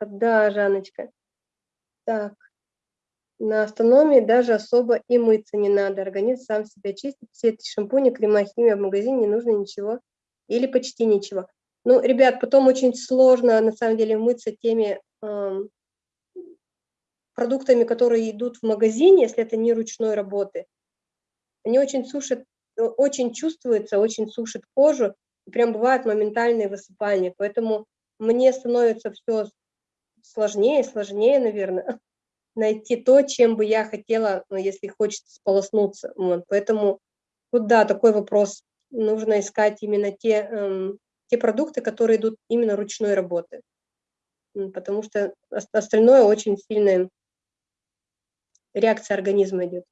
Да, Жанночка. Так. На автономии даже особо и мыться не надо. Организм сам себя чистит. Все эти шампуни, крема, химия в магазине не нужно ничего или почти ничего. Ну, ребят, потом очень сложно на самом деле мыться теми эм, продуктами, которые идут в магазине, если это не ручной работы. Они очень сушат, очень чувствуются, очень сушат кожу, прям бывают моментальные высыпания. Поэтому мне становится все сложнее и сложнее, наверное, найти то, чем бы я хотела, ну, если хочется сполоснуться. Вот. Поэтому вот да, такой вопрос. Нужно искать именно те, эм, те продукты, которые идут именно ручной работы. Потому что остальное очень сильная реакция организма идет.